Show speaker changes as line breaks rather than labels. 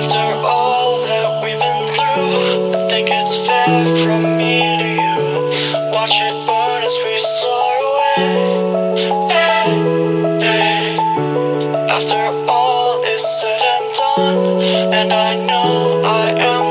After all that we've been through I think it's fair from me to you Watch it burn as we soar away hey, hey. After all is said and done And I know I am